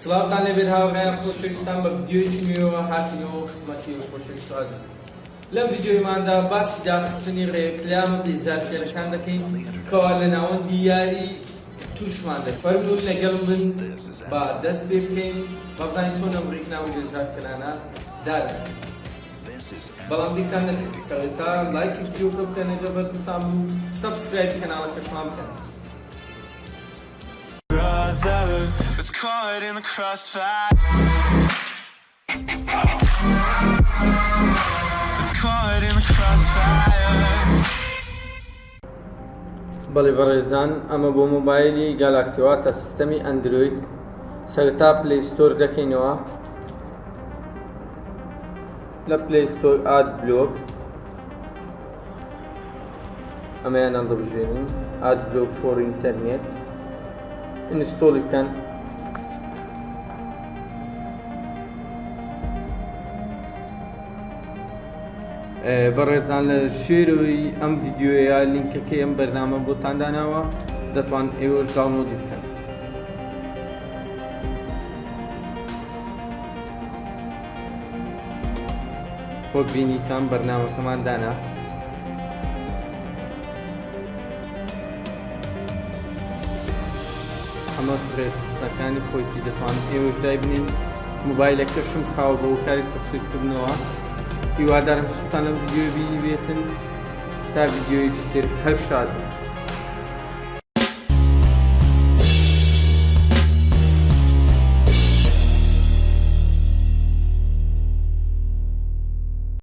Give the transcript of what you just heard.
سڵاوتان لێبێت هاوڕێیان خۆشەویستان بە ڤیدیۆیەکی نوێەوە هاتینەوە خزمەتی خۆشەویست ئازیز لەم ڤیدیۆیماندا باسی داخستنی ڕێکلامە بێزارکەرەکان دەکەین کەوا لە ناوەندی یاری تووشمان دەک فەرموون لەگەڵ من با دەست پێ بکەین بەبزانین چۆن ئەم ڕێکلام و بێزارکەرانە دادەکەین بەڵام بیرتان نەچێت سەرەتا لایکی ڤیدیۆکە بکەن ئەگەر بەدڵتان بوو سەبسکرایبی کەناڵەکەشمان بکەن. بەڵێ بەڕێزان ئەمە بۆ مۆبایلی گالاکسی واتە سیستەمی ئەندرۆید سەرەتا پلەی ستۆر دەکەینەوە لە پلەی ستۆر ئاد بلۆک ئەمەیان هەڵدەبژێنین ئاد بلۆک فۆر ئینتەرنێت ئینستۆڵی بکەن بەڕێزان لە ژێرەوەی ئەم ڤیدیۆیە لینکەکەی ئەم بەرنامە بۆتان داناوە دەتوان ئێوەش داونلۆدی بکەن وەک بینیتان بەرنامەکەمان دانا ئەمەش ڕێکخستنەکانی خۆیتی دەتوانن ئێوەش دایبنین موبایلەکەشم خاوە بە وکاری تەسویرکردنەوە هیوادارم سوتان لەم ڤیددیوی بینی بێتن تا ڤیددیوی تر هەر شاد بن